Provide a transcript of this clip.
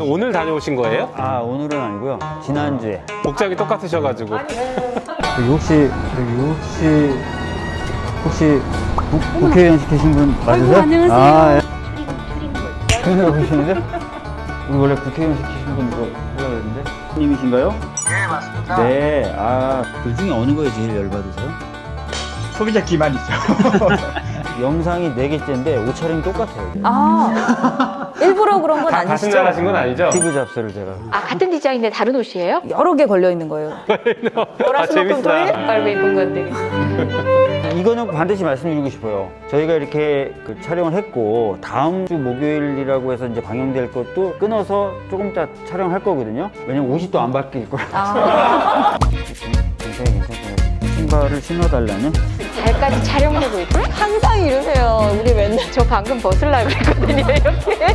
오늘 다녀오신 거예요? 아 오늘은 아니고요 지난주에 복장이 똑같으셔가지고 여기 혹시 여기 혹시 혹시 국, 국회의원 시키신 분 맞으세요? 안녕하세요. 아, 예. 그래서 보시는데 우리 원래 국회의원 시키신 분 이거 하려고 했는데 님이신가요? 네 맞습니다. 네. 아, 그 중에 어느 거에 제일 열받으세요? 소비자 기반이죠. 영상이 4개째인데 옷차림이 똑같아요. 이게. 아 일부러 그런 건 가- 같은 아니시죠? 날 하신 건 아니죠? 피부 잡스를 제가. 아 같은 디자인인데 다른 옷이에요? 여러 개 걸려 있는 거예요. 아 재밌다 깔고 입은 건데 이거는 반드시 말씀드리고 싶어요. 저희가 이렇게 그 촬영을 했고 다음 주 목요일이라고 해서 이제 방영될 것도 끊어서 조금 이따 촬영할 거거든요. 왜냐면 옷이 또 안 바뀔 거라. 아 굉장히 괜찮아요. 신발을 신어달라는? 잘까지 촬영하고 있고 항상 이러세요. 우리 맨날 저 방금 벗으려고 그랬거든요 이렇게